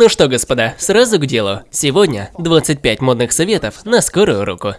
Ну что, господа, сразу к делу. Сегодня 25 модных советов на скорую руку.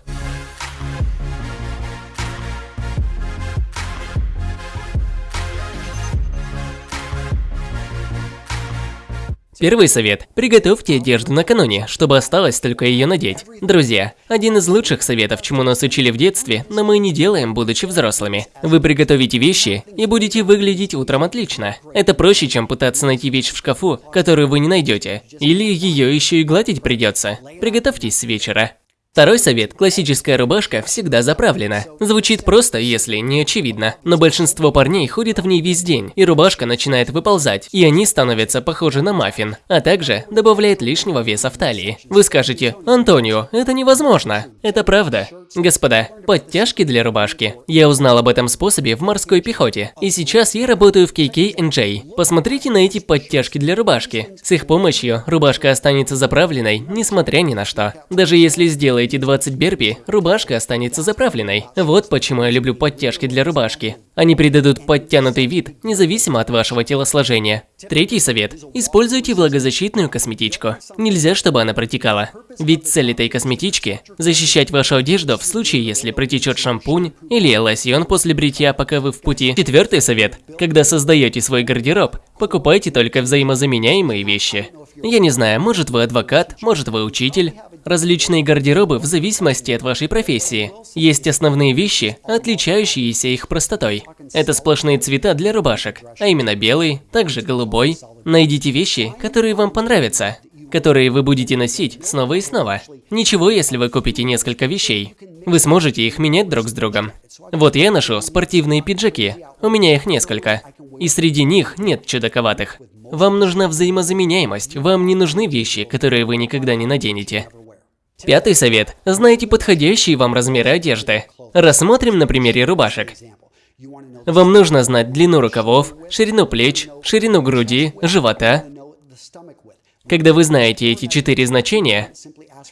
Первый совет. Приготовьте одежду накануне, чтобы осталось только ее надеть. Друзья, один из лучших советов, чему нас учили в детстве, но мы не делаем, будучи взрослыми. Вы приготовите вещи и будете выглядеть утром отлично. Это проще, чем пытаться найти вещь в шкафу, которую вы не найдете. Или ее еще и гладить придется. Приготовьтесь с вечера. Второй совет – классическая рубашка всегда заправлена. Звучит просто, если не очевидно, но большинство парней ходит в ней весь день, и рубашка начинает выползать, и они становятся похожи на маффин, а также добавляет лишнего веса в талии. Вы скажете, Антонио, это невозможно. Это правда. Господа, подтяжки для рубашки. Я узнал об этом способе в морской пехоте, и сейчас я работаю в KKNJ. Посмотрите на эти подтяжки для рубашки. С их помощью рубашка останется заправленной, несмотря ни на что. Даже если сделать сделаете 20 берби, рубашка останется заправленной. Вот почему я люблю подтяжки для рубашки. Они придадут подтянутый вид, независимо от вашего телосложения. Третий совет. Используйте влагозащитную косметичку. Нельзя, чтобы она протекала. Ведь цель этой косметички – защищать вашу одежду в случае, если протечет шампунь или лосьон после бритья, пока вы в пути. Четвертый совет. Когда создаете свой гардероб, покупайте только взаимозаменяемые вещи. Я не знаю, может вы адвокат, может вы учитель. Различные гардеробы в зависимости от вашей профессии. Есть основные вещи, отличающиеся их простотой. Это сплошные цвета для рубашек, а именно белый, также голубой. Найдите вещи, которые вам понравятся, которые вы будете носить снова и снова. Ничего, если вы купите несколько вещей. Вы сможете их менять друг с другом. Вот я ношу спортивные пиджаки, у меня их несколько. И среди них нет чудаковатых. Вам нужна взаимозаменяемость, вам не нужны вещи, которые вы никогда не наденете. Пятый совет. Знайте подходящие вам размеры одежды. Рассмотрим на примере рубашек. Вам нужно знать длину рукавов, ширину плеч, ширину груди, живота. Когда вы знаете эти четыре значения,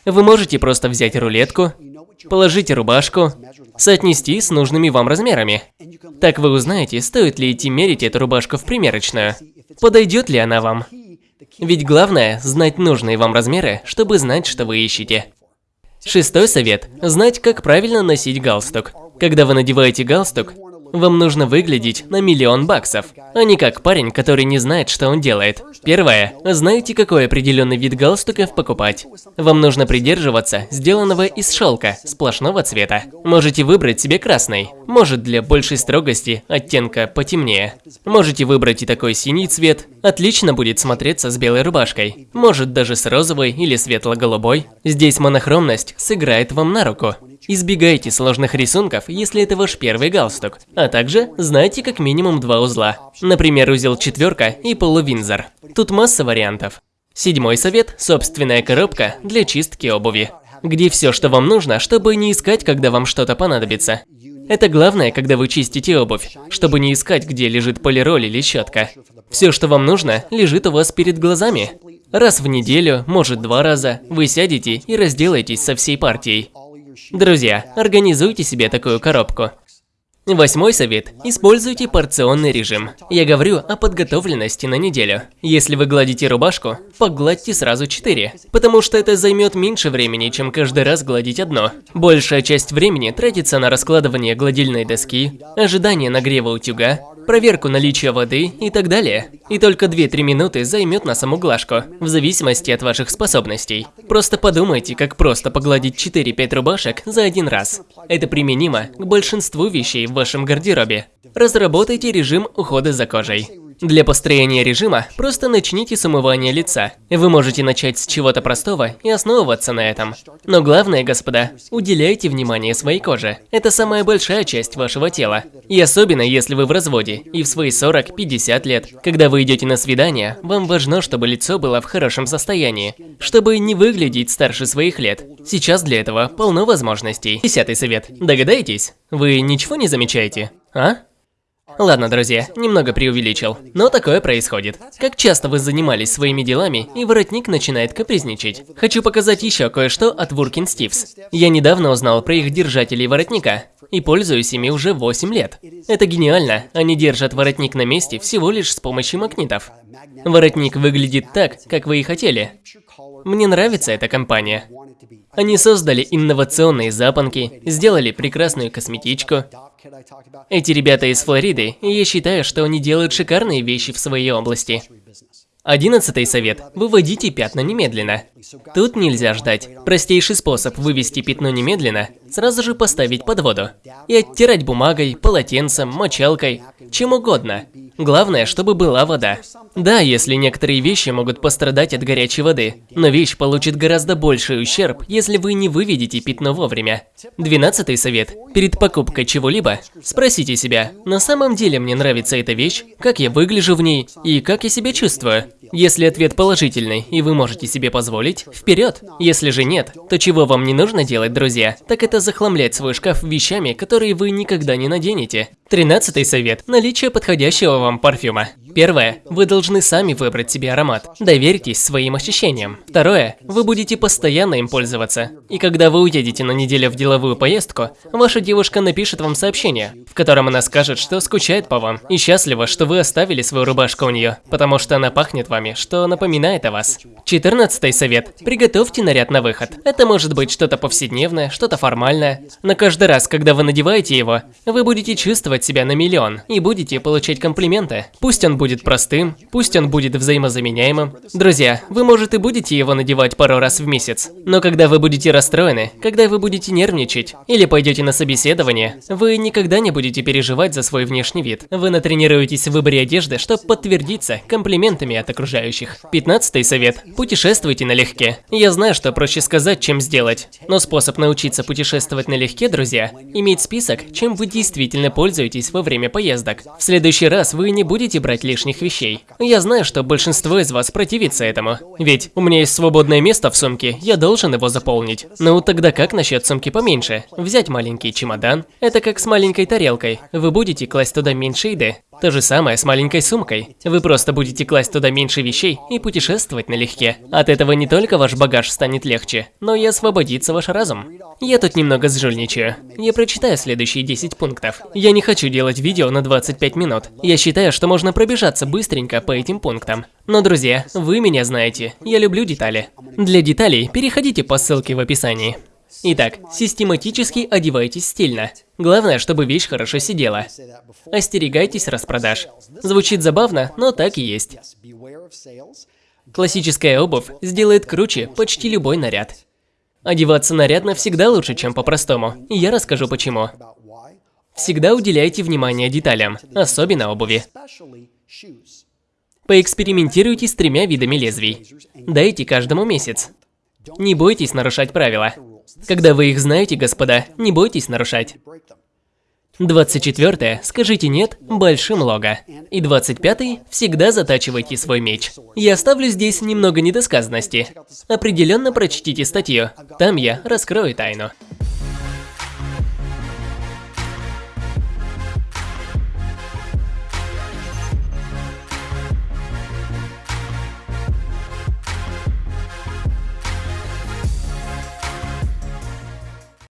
вы можете просто взять рулетку, положить рубашку, соотнести с нужными вам размерами. Так вы узнаете, стоит ли идти мерить эту рубашку в примерочную. Подойдет ли она вам? Ведь главное – знать нужные вам размеры, чтобы знать, что вы ищете. Шестой совет – знать, как правильно носить галстук. Когда вы надеваете галстук, вам нужно выглядеть на миллион баксов, а не как парень, который не знает, что он делает. Первое. Знаете, какой определенный вид галстуков покупать? Вам нужно придерживаться сделанного из шелка, сплошного цвета. Можете выбрать себе красный, может для большей строгости оттенка потемнее. Можете выбрать и такой синий цвет, отлично будет смотреться с белой рубашкой. Может даже с розовой или светло-голубой. Здесь монохромность сыграет вам на руку. Избегайте сложных рисунков, если это ваш первый галстук. А также знайте как минимум два узла. Например, узел четверка и полувинзор. Тут масса вариантов. Седьмой совет – собственная коробка для чистки обуви. Где все, что вам нужно, чтобы не искать, когда вам что-то понадобится. Это главное, когда вы чистите обувь, чтобы не искать, где лежит полироль или щетка. Все, что вам нужно, лежит у вас перед глазами. Раз в неделю, может два раза, вы сядете и разделаетесь со всей партией. Друзья, организуйте себе такую коробку. Восьмой совет. Используйте порционный режим. Я говорю о подготовленности на неделю. Если вы гладите рубашку, погладьте сразу 4, потому что это займет меньше времени, чем каждый раз гладить одно. Большая часть времени тратится на раскладывание гладильной доски, ожидание нагрева утюга, проверку наличия воды и так далее. И только 2-3 минуты займет на саму глажку, в зависимости от ваших способностей. Просто подумайте, как просто погладить 4-5 рубашек за один раз. Это применимо к большинству вещей в вашем гардеробе. Разработайте режим ухода за кожей. Для построения режима просто начните с умывания лица. Вы можете начать с чего-то простого и основываться на этом. Но главное, господа, уделяйте внимание своей коже. Это самая большая часть вашего тела. И особенно, если вы в разводе и в свои 40-50 лет. Когда вы идете на свидание, вам важно, чтобы лицо было в хорошем состоянии, чтобы не выглядеть старше своих лет. Сейчас для этого полно возможностей. Десятый совет. Догадаетесь? Вы ничего не замечаете? А? Ладно, друзья, немного преувеличил, но такое происходит. Как часто вы занимались своими делами, и воротник начинает капризничать? Хочу показать еще кое-что от Working Stiffs. Я недавно узнал про их держателей воротника, и пользуюсь ими уже 8 лет. Это гениально, они держат воротник на месте всего лишь с помощью магнитов. Воротник выглядит так, как вы и хотели. Мне нравится эта компания. Они создали инновационные запонки, сделали прекрасную косметичку. Эти ребята из Флориды, и я считаю, что они делают шикарные вещи в своей области. Одиннадцатый совет. Выводите пятна немедленно. Тут нельзя ждать. Простейший способ вывести пятно немедленно – сразу же поставить под воду. И оттирать бумагой, полотенцем, мочалкой, чем угодно. Главное, чтобы была вода. Да, если некоторые вещи могут пострадать от горячей воды, но вещь получит гораздо больший ущерб, если вы не выведете пятно вовремя. Двенадцатый совет. Перед покупкой чего-либо спросите себя, на самом деле мне нравится эта вещь, как я выгляжу в ней и как я себя чувствую. Если ответ положительный и вы можете себе позволить, вперед. Если же нет, то чего вам не нужно делать, друзья, так это захламлять свой шкаф вещами, которые вы никогда не наденете. Тринадцатый совет. Наличие подходящего вам парфюма. Первое. Вы должны сами выбрать себе аромат. Доверьтесь своим ощущениям. Второе. Вы будете постоянно им пользоваться. И когда вы уедете на неделю в деловую поездку, ваша девушка напишет вам сообщение, в котором она скажет, что скучает по вам и счастлива, что вы оставили свою рубашку у нее, потому что она пахнет вами, что напоминает о вас. Четырнадцатый совет. Приготовьте наряд на выход. Это может быть что-то повседневное, что-то формальное. Но каждый раз, когда вы надеваете его, вы будете чувствовать себя на миллион и будете получать комплименты. Пусть он будет будет простым, пусть он будет взаимозаменяемым. Друзья, вы, может, и будете его надевать пару раз в месяц, но когда вы будете расстроены, когда вы будете нервничать или пойдете на собеседование, вы никогда не будете переживать за свой внешний вид. Вы натренируетесь в выборе одежды, чтобы подтвердиться комплиментами от окружающих. Пятнадцатый совет. Путешествуйте налегке. Я знаю, что проще сказать, чем сделать. Но способ научиться путешествовать налегке, друзья, иметь список, чем вы действительно пользуетесь во время поездок. В следующий раз вы не будете брать лишних вещей. Я знаю, что большинство из вас противится этому. Ведь у меня есть свободное место в сумке, я должен его заполнить. Ну тогда как насчет сумки поменьше? Взять маленький чемодан? Это как с маленькой тарелкой. Вы будете класть туда меньше еды. То же самое с маленькой сумкой. Вы просто будете класть туда меньше вещей и путешествовать налегке. От этого не только ваш багаж станет легче, но и освободится ваш разум. Я тут немного сжульничаю. Я прочитаю следующие 10 пунктов. Я не хочу делать видео на 25 минут. Я считаю, что можно пробежаться быстренько по этим пунктам. Но, друзья, вы меня знаете. Я люблю детали. Для деталей переходите по ссылке в описании. Итак, систематически одевайтесь стильно. Главное, чтобы вещь хорошо сидела. Остерегайтесь распродаж. Звучит забавно, но так и есть. Классическая обувь сделает круче почти любой наряд. Одеваться нарядно всегда лучше, чем по-простому, и я расскажу почему. Всегда уделяйте внимание деталям, особенно обуви. Поэкспериментируйте с тремя видами лезвий. Дайте каждому месяц. Не бойтесь нарушать правила. Когда вы их знаете, господа, не бойтесь нарушать. 24. Скажите «нет» большим лого. И 25. Всегда затачивайте свой меч. Я оставлю здесь немного недосказанности. Определенно прочтите статью. Там я раскрою тайну.